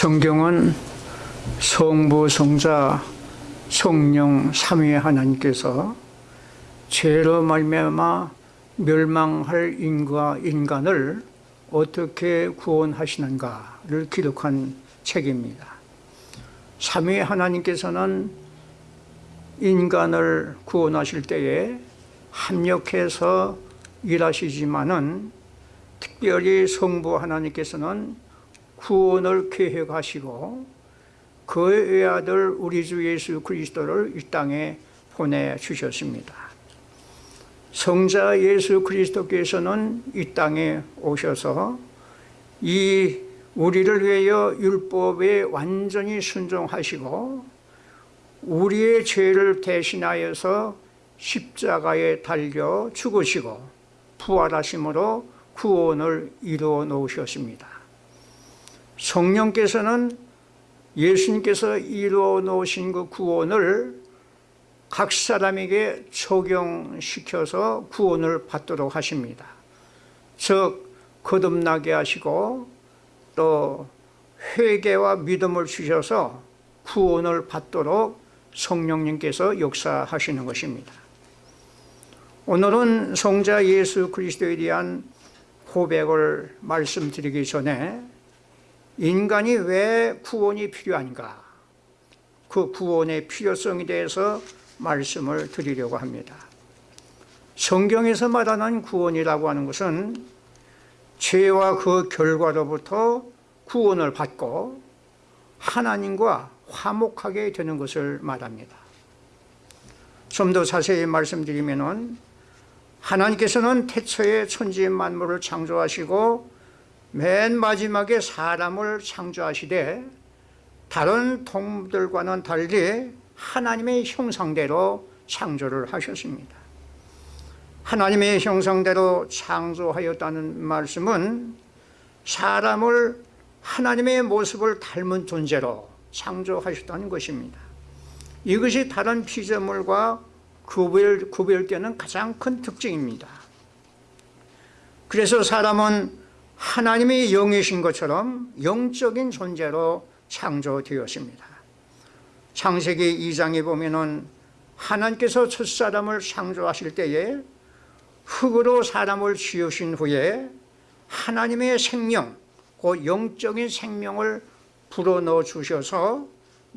성경은 성부, 성자, 성령 삼위 하나님께서 죄로 말미암아 멸망할 인과 인간을 어떻게 구원하시는가를 기록한 책입니다. 삼위 하나님께서는 인간을 구원하실 때에 합력해서 일하시지만은 특별히 성부 하나님께서는 구원을 계획하시고 그의 외아들 우리 주 예수 그리스도를 이 땅에 보내주셨습니다. 성자 예수 그리스도께서는 이 땅에 오셔서 이 우리를 위하여 율법에 완전히 순종하시고 우리의 죄를 대신하여서 십자가에 달려 죽으시고 부활하심으로 구원을 이루어 놓으셨습니다. 성령께서는 예수님께서 이루어 놓으신 그 구원을 각 사람에게 적용시켜서 구원을 받도록 하십니다. 즉 거듭나게 하시고 또 회개와 믿음을 주셔서 구원을 받도록 성령님께서 역사하시는 것입니다. 오늘은 성자 예수 그리스도에 대한 고백을 말씀드리기 전에 인간이 왜 구원이 필요한가? 그 구원의 필요성에 대해서 말씀을 드리려고 합니다. 성경에서 말하는 구원이라고 하는 것은 죄와 그 결과로부터 구원을 받고 하나님과 화목하게 되는 것을 말합니다. 좀 더 자세히 말씀드리면 하나님께서는 태초에 천지 만물을 창조하시고 맨 마지막에 사람을 창조하시되 다른 동물들과는 달리 하나님의 형상대로 창조를 하셨습니다. 하나님의 형상대로 창조하였다는 말씀은 사람을 하나님의 모습을 닮은 존재로 창조하셨다는 것입니다. 이것이 다른 피조물과 구별, 구별되는 가장 큰 특징입니다. 그래서 사람은 하나님의 영이신 것처럼 영적인 존재로 창조되었습니다. 창세기 2장에 보면 하나님께서 첫사람을 창조하실 때에 흙으로 사람을 지으신 후에 하나님의 생명, 그 영적인 생명을 불어넣어 주셔서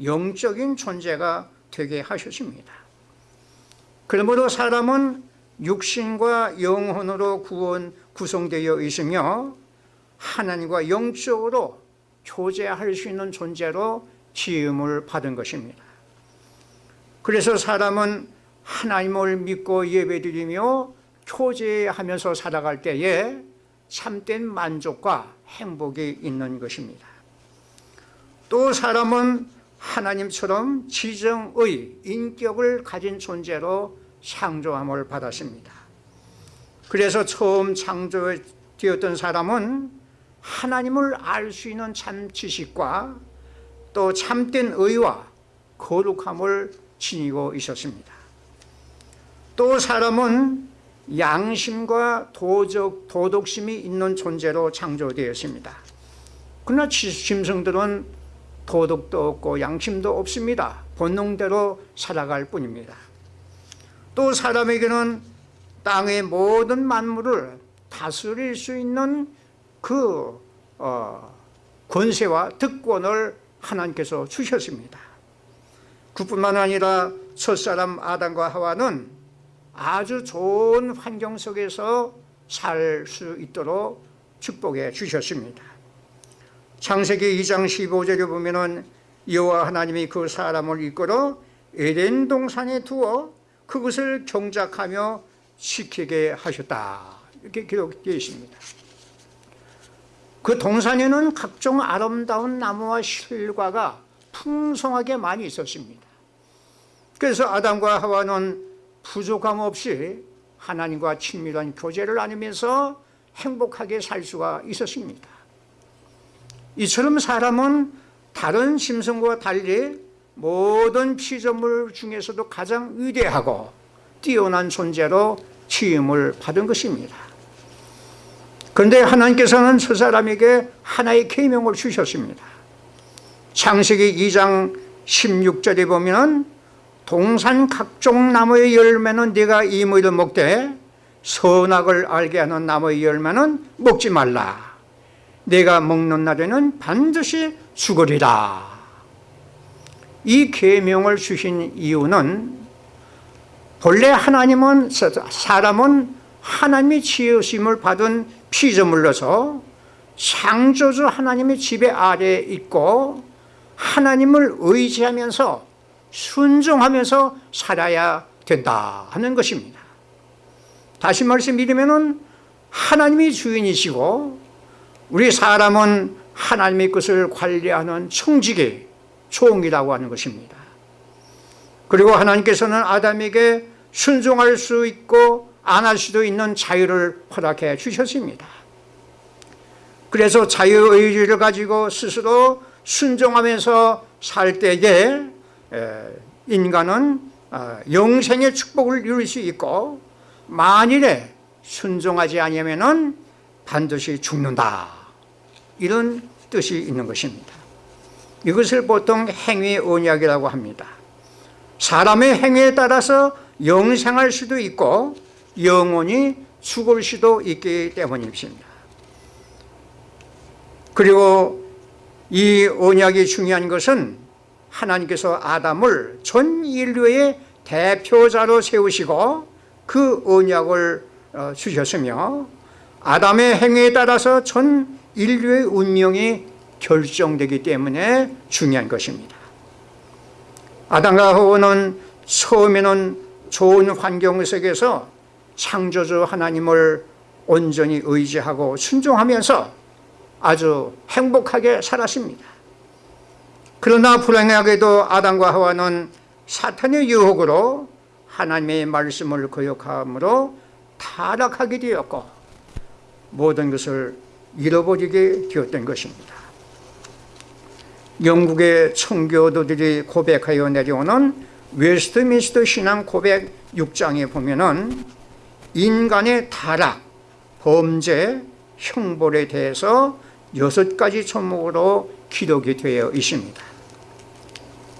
영적인 존재가 되게 하셨습니다. 그러므로 사람은 육신과 영혼으로 구원 구성되어 있으며 하나님과 영적으로 교제할 수 있는 존재로 지음을 받은 것입니다. 그래서 사람은 하나님을 믿고 예배드리며 교제하면서 살아갈 때에 참된 만족과 행복이 있는 것입니다. 또 사람은 하나님처럼 지정의 인격을 가진 존재로 창조함을 받았습니다. 그래서 처음 창조되었던 사람은 하나님을 알 수 있는 참 지식과 또 참된 의와 거룩함을 지니고 있었습니다. 또 사람은 양심과 도적, 도덕심이 있는 존재로 창조되었습니다. 그러나 짐승들은 도덕도 없고 양심도 없습니다. 본능대로 살아갈 뿐입니다. 또 사람에게는 땅의 모든 만물을 다스릴 수 있는 그 어, 권세와 특권을 하나님께서 주셨습니다. 그뿐만 아니라 첫사람 아담과 하와는 아주 좋은 환경 속에서 살 수 있도록 축복해 주셨습니다. 창세기 2장 15절에 보면 여호와 하나님이 그 사람을 이끌어 에덴 동산에 두어 그것을 경작하며 지키게 하셨다. 이렇게 기록되어 있습니다 그 동산에는 각종 아름다운 나무와 실과가 풍성하게 많이 있었습니다. 그래서 아담과 하와는 부족함 없이 하나님과 친밀한 교제를 나누면서 행복하게 살 수가 있었습니다. 이처럼 사람은 다른 심성과 달리 모든 피조물 중에서도 가장 위대하고 뛰어난 존재로 취임을 받은 것입니다 그런데 하나님께서는 저 사람에게 하나의 계명을 주셨습니다. 창세기 2장 16절에 보면 동산 각종 나무의 열매는 네가 이모이를 먹되 선악을 알게 하는 나무의 열매는 먹지 말라. 내가 먹는 날에는 반드시 죽으리라. 이 계명을 주신 이유는 본래 하나님은 사람은 하나님이 지으심을 받은 피조물로서 창조주 하나님의 지배 아래에 있고 하나님을 의지하면서 순종하면서 살아야 된다 하는 것입니다. 다시 말씀드리면 하나님이 주인이시고 우리 사람은 하나님의 것을 관리하는 청직의 종이라고 하는 것입니다. 그리고 하나님께서는 아담에게 순종할 수 있고 안 할 수도 있는 자유를 허락해 주셨습니다. 그래서 자유의지를 가지고 스스로 순종하면서 살 때에 인간은 어, 영생의 축복을 누릴 수 있고 만일에 순종하지 아니하면 반드시 죽는다. 이런 뜻이 있는 것입니다. 이것을 보통 행위 언약이라고 합니다. 사람의 행위에 따라서 영생할 수도 있고 영원히 죽을 수도 있기 때문입니다. 그리고 이 언약이 중요한 것은 하나님께서 아담을 전 인류의 대표자로 세우시고 그 언약을 어, 주셨으며 아담의 행위에 따라서 전 인류의 운명이 결정되기 때문에 중요한 것입니다. 아담과 하와는 처음에는 좋은 환경 속에서 창조주 하나님을 온전히 의지하고 순종하면서 아주 행복하게 살았습니다. 그러나 불행하게도 아담과 하와는 사탄의 유혹으로 하나님의 말씀을 거역함으로 타락하게 되었고 모든 것을 잃어버리게 되었던 것입니다. 영국의 청교도들이 고백하여 내려오는 웨스트민스터 신앙 고백 6장에 보면 은 인간의 타락, 범죄, 형벌에 대해서 여섯 가지 종목으로 기록이 되어 있습니다.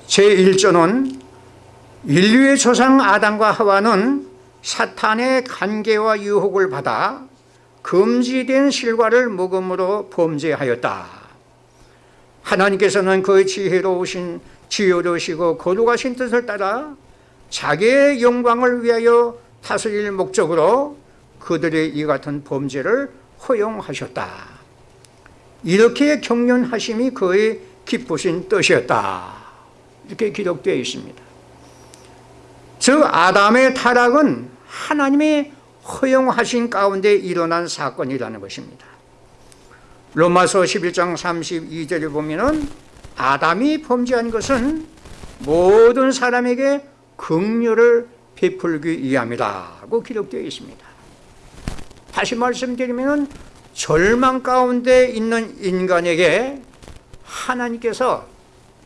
제1조는 인류의 조상 아담과 하와는 사탄의 관계와 유혹을 받아 금지된 실과를 먹음으로 범죄하였다. 하나님께서는 그 지혜로우신 지혜로우시고 거룩하신 뜻을 따라 자기의 영광을 위하여 다스릴 목적으로 그들의 이 같은 범죄를 허용하셨다. 이렇게 경륜하심이 그의 기쁘신 뜻이었다. 이렇게 기록되어 있습니다. 즉 아담의 타락은 하나님의 허용하신 가운데 일어난 사건이라는 것입니다. 로마서 11장 32절에 보면 아담이 범죄한 것은 모든 사람에게 긍휼을 베풀기 위함이라고 기록되어 있습니다. 다시 말씀드리면 절망 가운데 있는 인간에게 하나님께서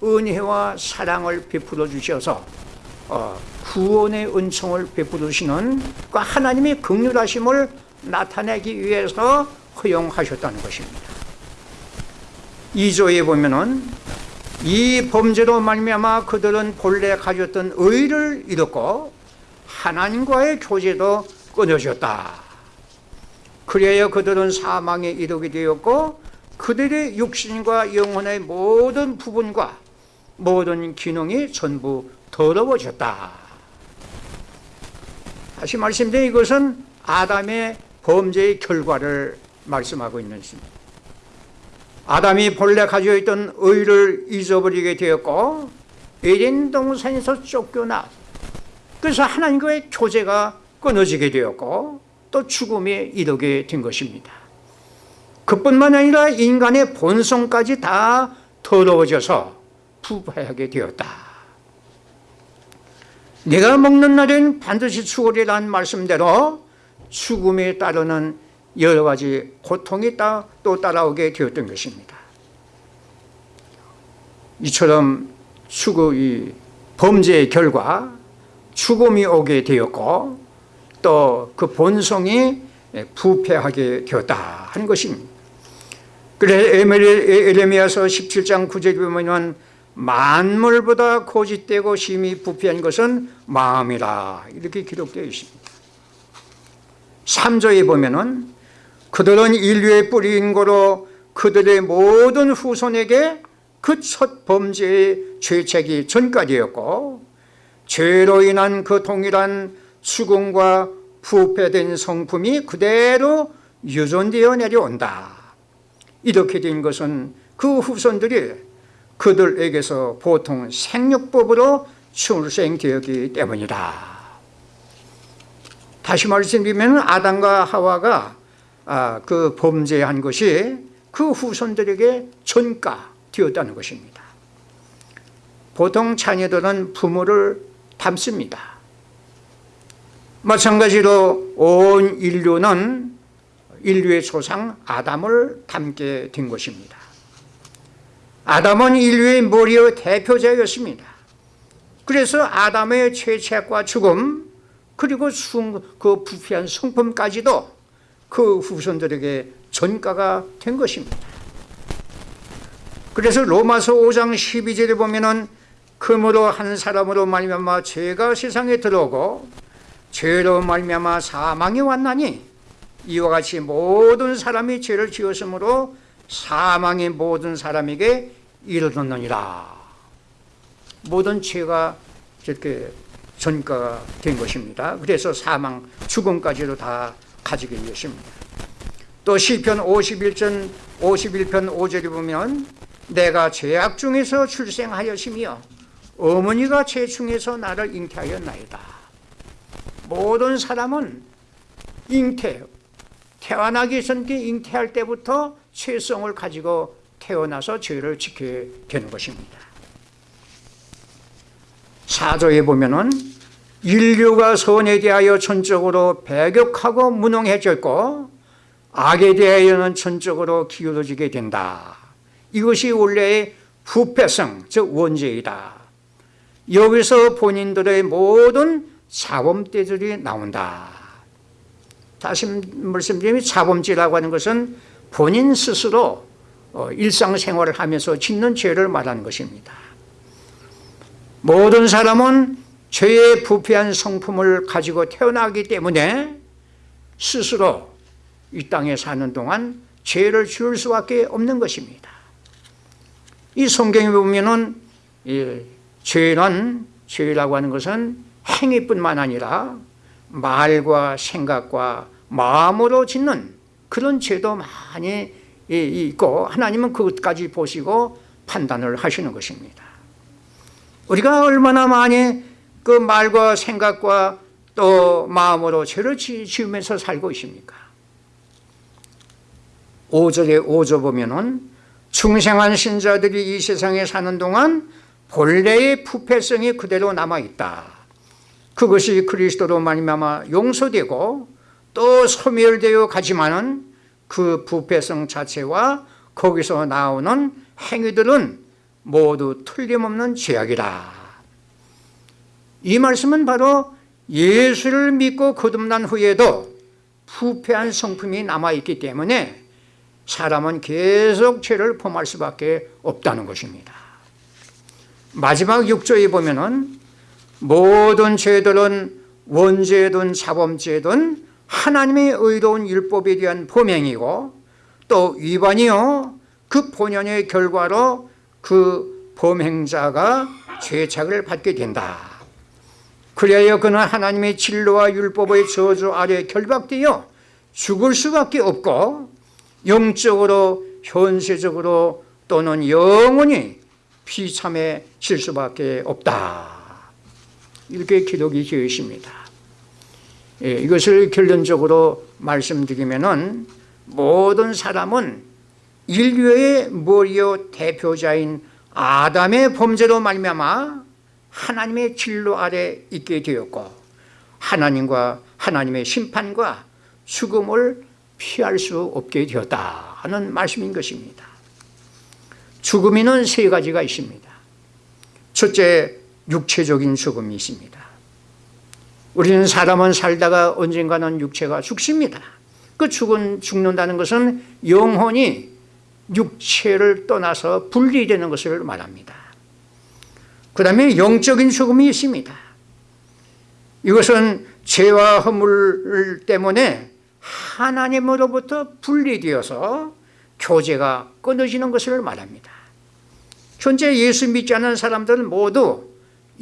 은혜와 사랑을 베풀어 주셔서 어, 구원의 은총을 베풀으시는 그 하나님의 극률하심을 나타내기 위해서 허용하셨다는 것입니다. 2조에 보면 은이 범죄로 말미암아 그들은 본래 가졌던 의를 잃었고 하나님과의 교제도 끊어졌다. 그래야 그들은 사망에 이르게 되었고 그들의 육신과 영혼의 모든 부분과 모든 기능이 전부 더러워졌다. 다시 말씀드린 이것은 아담의 범죄의 결과를 말씀하고 있는 것입니다. 아담이 본래 가지고 있던 의를 잊어버리게 되었고 에덴 동산에서 쫓겨나 그래서 하나님과의 교제가 끊어지게 되었고 또 죽음에 이르게 된 것입니다. 그뿐만 아니라 인간의 본성까지 다 더러워져서 부패하게 되었다. 내가 먹는 날엔 반드시 죽으리라는 말씀대로 죽음에 따르는 여러 가지 고통이 또 따라오게 되었던 것입니다. 이처럼 죽음이 범죄의 결과 죽음이 오게 되었고 또 그 본성이 부패하게 되었다 하는 것입니다. 그래 에레미야서 17장 9절에 보면 만물보다 고짓되고 심히 부패한 것은 마음이라 이렇게 기록되어 있습니다. 3조에 보면은 그들은 인류의 뿌리인 거로 그들의 모든 후손에게 그 첫 범죄의 죄책이 전까지였고 죄로 인한 그 동일한 수금과 부패된 성품이 그대로 유전되어 내려온다. 이렇게 된 것은 그 후손들이 그들에게서 보통 생육법으로 출생되었기 때문이다. 다시 말씀드리면 아담과 하와가 아, 그 범죄한 것이 그 후손들에게 전가되었다는 것입니다. 보통 자녀들은 부모를 닮습니다. 마찬가지로 온 인류는 인류의 조상 아담을 닮게 된 것입니다. 아담은 인류의 머리의 대표자였습니다. 그래서 아담의 죄책과 죽음 그리고 그 부패한 성품까지도 그 후손들에게 전가가 된 것입니다. 그래서 로마서 5장 12절에 보면 금으로 한 사람으로 말미암아 죄가 세상에 들어오고 죄로 말미암아 사망이 왔나니 이와 같이 모든 사람이 죄를 지었으므로 사망이 모든 사람에게 이르렀느니라. 모든 죄가 이렇게 전가가 된 것입니다. 그래서 사망 죽음까지도 다 가지게 되었습니다. 또 시편 51편 51편 5절에 보면 내가 죄악 중에서 출생하였으며 어머니가 죄 중에서 나를 잉태하였나이다. 모든 사람은 잉태 태어나기 전에 잉태할 때부터 죄성을 가지고 태어나서 죄를 지게 되는 것입니다. 사조에 보면은 인류가 선에 대하여 전적으로 배격하고 무능해졌고 악에 대하여는 전적으로 기울어지게 된다. 이것이 원래의 부패성 즉 원죄이다 여기서 본인들의 모든 자범죄들이 나온다. 다시 말씀드리면 자범죄라고 하는 것은 본인 스스로 어, 일상생활을 하면서 짓는 죄를 말하는 것입니다. 모든 사람은 죄의 부패한 성품을 가지고 태어나기 때문에 스스로 이 땅에 사는 동안 죄를 지을 수밖에 없는 것입니다. 이 성경에 보면 은 죄는 죄라고 하는 것은 행위뿐만 아니라 말과 생각과 마음으로 짓는 그런 죄도 많이 있고 하나님은 그것까지 보시고 판단을 하시는 것입니다. 우리가 얼마나 많이 그 말과 생각과 또 마음으로 죄를 지으면서 살고 있습니까? 5절에 5절 보면은 충생한 신자들이 이 세상에 사는 동안 본래의 부패성이 그대로 남아있다. 그것이 그리스도로 말미암아 용서되고 또 소멸되어 가지만은 그 부패성 자체와 거기서 나오는 행위들은 모두 틀림없는 죄악이다. 이 말씀은 바로 예수를 믿고 거듭난 후에도 부패한 성품이 남아있기 때문에 사람은 계속 죄를 범할 수밖에 없다는 것입니다 마지막 6조에 보면 은 모든 죄들은 원죄든 자범죄든 하나님의 의로운 율법에 대한 범행이고 또 위반이요 그 본연의 결과로 그 범행자가 죄책을 받게 된다. 그래야 그는 하나님의 진로와 율법의 저주 아래 결박되어 죽을 수밖에 없고 영적으로 현세적으로 또는 영원히 비참해질 수밖에 없다. 이렇게 기록이 되어 있습니다. 예, 이것을 결론적으로 말씀드리면 모든 사람은 인류의 머리요? 대표자인 아담의 범죄로 말미암아 하나님의 진로 아래 있게 되었고 하나님과 하나님의 심판과 죽음을 피할 수 없게 되었다 하는 말씀인 것입니다 죽음에는 세 가지가 있습니다 첫째 육체적인 죽음이 있습니다 우리는 사람은 살다가 언젠가는 육체가 죽습니다 그 죽은, 죽는다는 것은 영혼이 육체를 떠나서 분리되는 것을 말합니다. 그 다음에 영적인 죽음이 있습니다. 이것은 죄와 허물 때문에 하나님으로부터 분리되어서 교제가 끊어지는 것을 말합니다. 현재 예수 믿지 않는 사람들은 모두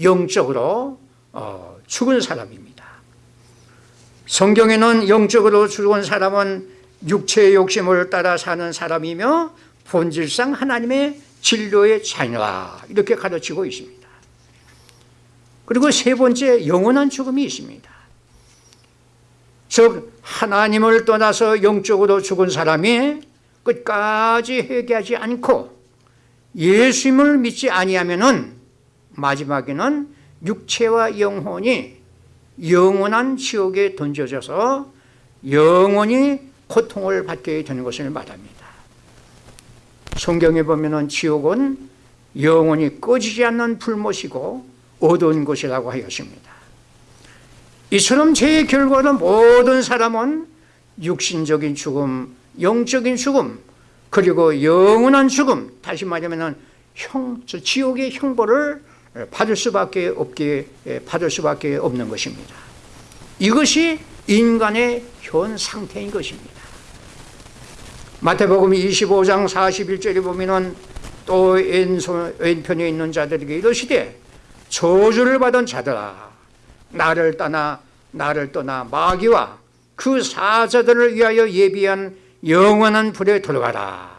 영적으로 어, 죽은 사람입니다. 성경에는 영적으로 죽은 사람은 육체의 욕심을 따라 사는 사람이며 본질상 하나님의 진료의 자녀라 이렇게 가르치고 있습니다. 그리고 세 번째 영원한 죽음이 있습니다. 즉 하나님을 떠나서 영적으로 죽은 사람이 끝까지 회개하지 않고 예수님을 믿지 아니하면은 마지막에는 육체와 영혼이 영원한 지옥에 던져져서 영원히 고통을 받게 되는 것을 말합니다. 성경에 보면은 지옥은 영원히 꺼지지 않는 불못이고 어두운 곳이라고 하였습니다. 이처럼 죄의 결과로 모든 사람은 육신적인 죽음, 영적인 죽음, 그리고 영원한 죽음, 다시 말하면 형, 지옥의 형벌을 받을 수밖에 없게 받을 수밖에 없는 것입니다. 이것이 인간의 현 상태인 것입니다. 마태복음 25장 41절에 보면은 또 왼손, 왼편에 있는 자들에게 이러시되 저주를 받은 자들아 나를 떠나 나를 떠나 마귀와 그 사자들을 위하여 예비한 영원한 불에 들어가라.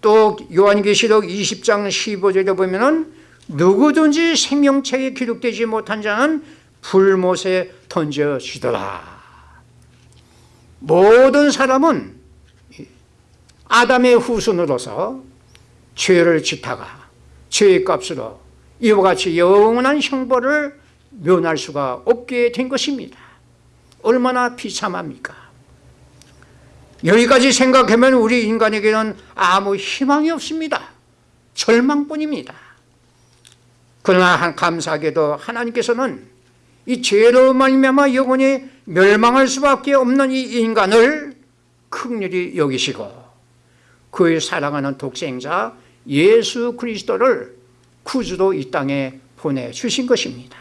또 요한계시록 20장 15절에 보면은 누구든지 생명책에 기록되지 못한 자는 불못에 던져지더라. 모든 사람은 아담의 후손으로서 죄를 짓다가 죄의 값으로 이와 같이 영원한 형벌을 면할 수가 없게 된 것입니다. 얼마나 비참합니까? 여기까지 생각하면 우리 인간에게는 아무 희망이 없습니다. 절망뿐입니다. 그러나 감사하게도 하나님께서는 이 죄로 말미암아 영원히 멸망할 수밖에 없는 이 인간을 극렬히 여기시고 그의 사랑하는 독생자 예수 그리스도를 구주로 이 땅에 보내주신 것입니다.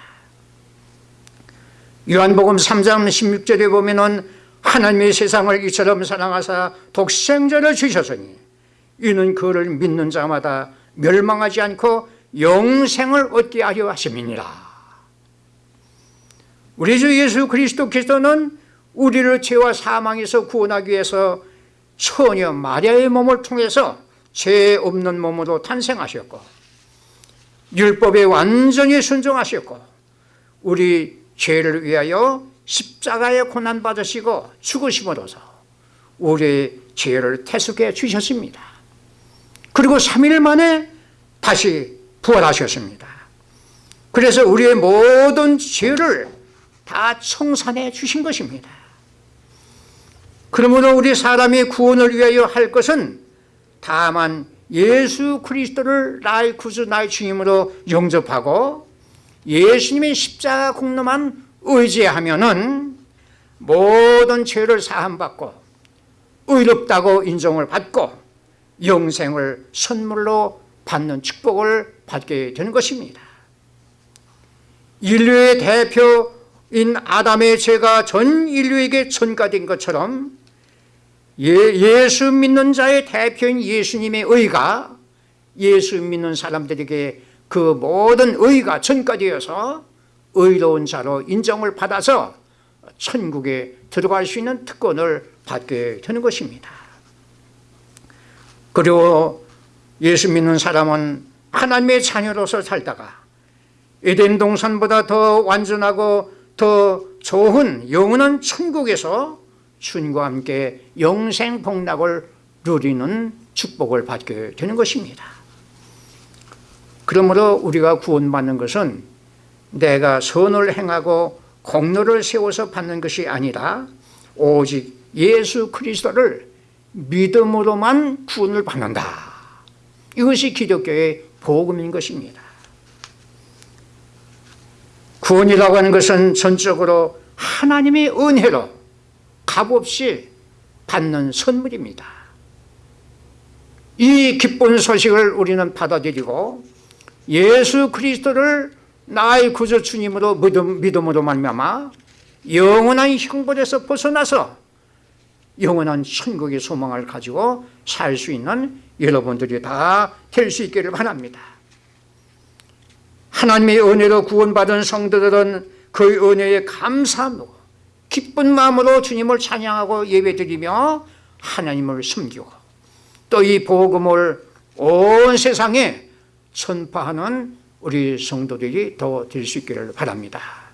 요한복음 3장 16절에 보면 은 하나님의 세상을 이처럼 사랑하사 독생자를 주셨으니 이는 그를 믿는 자마다 멸망하지 않고 영생을 얻게 하려 하심이니라. 우리 주 예수 그리스도께서는 우리를 죄와 사망에서 구원하기 위해서 처녀 마리아의 몸을 통해서 죄 없는 몸으로 탄생하셨고 율법에 완전히 순종하셨고 우리 죄를 위하여 십자가에 고난 받으시고 죽으심으로써 우리의 죄를 태숙해 주셨습니다. 그리고 3일 만에 다시 부활하셨습니다. 그래서 우리의 모든 죄를 다 청산해 주신 것입니다. 그러므로 우리 사람의 구원을 위하여 할 것은 다만 예수 그리스도를 나의 구주 나의 주님으로 영접하고 예수님의 십자가 공로만 의지하면은 모든 죄를 사함받고 의롭다고 인정을 받고 영생을 선물로 받는 축복을 받게 되는 것입니다. 인류의 대표인 아담의 죄가 전 인류에게 전가된 것처럼 예, 수 믿는 자의 대표인 예수님의 의가 예수 믿는 사람들에게 그 모든 의가 전가되어서 의로운 자로 인정을 받아서 천국에 들어갈 수 있는 특권을 받게 되는 것입니다. 그리고 예수 믿는 사람은 하나님의 자녀로서 살다가 에덴 동산보다 더 완전하고 더 좋은 영원한 천국에서 주님과 함께 영생 복락을 누리는 축복을 받게 되는 것입니다. 그러므로 우리가 구원받는 것은 내가 선을 행하고 공로를 세워서 받는 것이 아니라 오직 예수 그리스도를 믿음으로만 구원을 받는다. 이것이 기독교의 복음인 것입니다. 구원이라고 하는 것은 전적으로 하나님의 은혜로 값없이 받는 선물입니다. 이 기쁜 소식을 우리는 받아들이고 예수 그리스도를 나의 구주 주님으로 믿음, 믿음으로 말미암아 영원한 형벌에서 벗어나서 영원한 천국의 소망을 가지고 살 수 있는 여러분들이 다 될 수 있기를 바랍니다. 하나님의 은혜로 구원받은 성도들은 그 은혜에 감사함으로 기쁜 마음으로 주님을 찬양하고 예배드리며 하나님을 섬기고 또 이 복음을 온 세상에 전파하는 우리 성도들이 더 될 수 있기를 바랍니다.